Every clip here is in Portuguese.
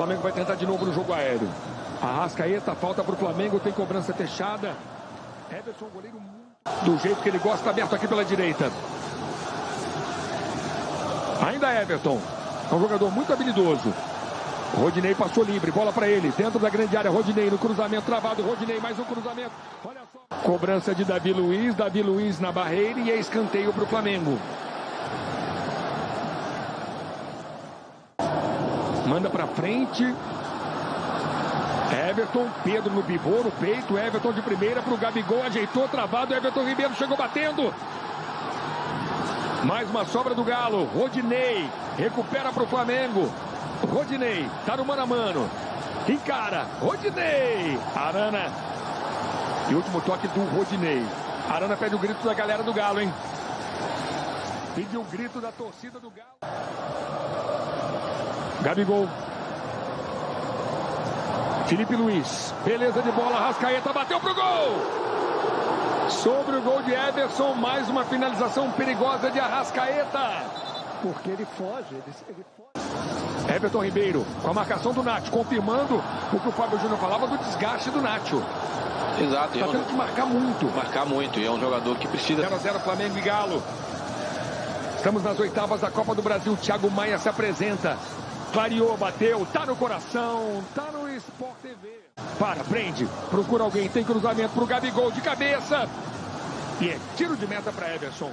Flamengo vai tentar de novo no jogo aéreo. Arrascaeta, falta para o Flamengo, tem cobrança fechada. Everson, goleiro do jeito que ele gosta, aberto aqui pela direita. Ainda Everton. É um jogador muito habilidoso. Rodinei passou livre, bola para ele, dentro da grande área, Rodinei no cruzamento travado, Rodinei mais um cruzamento. Olha só. Cobrança de Davi Luiz, Davi Luiz na barreira e é escanteio para o Flamengo. Manda para frente. Everton, Pedro no pivô, no peito, Everton de primeira para o Gabigol, ajeitou, travado, Everton Ribeiro chegou batendo. Mais uma sobra do Galo, Rodinei, recupera para o Flamengo. Rodinei, tá no mano a mano. Encara, Rodinei. Arana. E último toque do Rodinei. Arana pede o grito da galera do Galo, hein? Pediu o grito da torcida do Galo. Gabigol. Felipe Luiz. Beleza de bola. Rascaeta bateu pro gol. Sobre o gol de Everson. Mais uma finalização perigosa de Arrascaeta. Porque ele foge. Ele, ele foge. Everton Ribeiro com a marcação do Nacho, confirmando o que o Fábio Júnior falava do desgaste do Nacho. Exato. Está tendo que marcar muito. Marcar muito. E é um jogador que precisa. 0 a 0 Flamengo e Galo. Estamos nas oitavas da Copa do Brasil. Thiago Maia se apresenta. Clareou, bateu, tá no coração, tá no Sport TV. Para, prende, procura alguém, tem cruzamento pro Gabigol de cabeça. E é tiro de meta para Everson.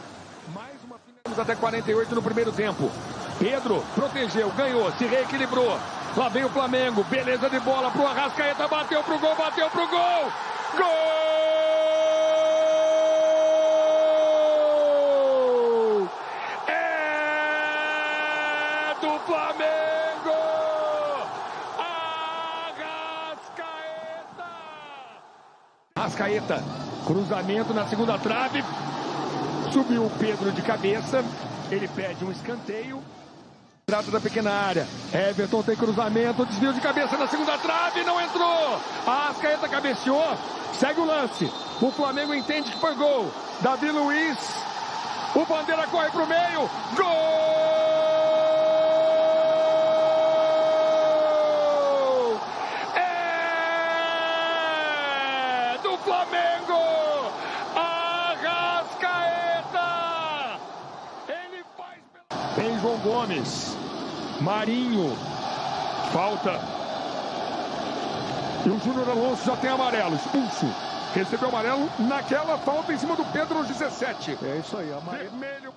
Mais uma finalização até 48 no primeiro tempo. Pedro protegeu, ganhou, se reequilibrou. Lá vem o Flamengo, beleza de bola pro Arrascaeta, bateu pro gol, bateu pro. Gol! Arrascaeta, cruzamento na segunda trave. Subiu o Pedro de cabeça. Ele pede um escanteio. Trata da pequena área. Everton tem cruzamento, desvio de cabeça na segunda trave, não entrou. Ascaeta cabeceou, segue o lance. O Flamengo entende que foi gol. Davi Luiz, o Bandeira corre para o meio. Gol! Flamengo! Arrascaeta! Ele faz. Tem João Gomes. Marinho. Falta. E o Júnior Alonso já tem amarelo. Expulso. Recebeu amarelo naquela falta em cima do Pedro aos 17. É isso aí. Amarelo. Vermelho.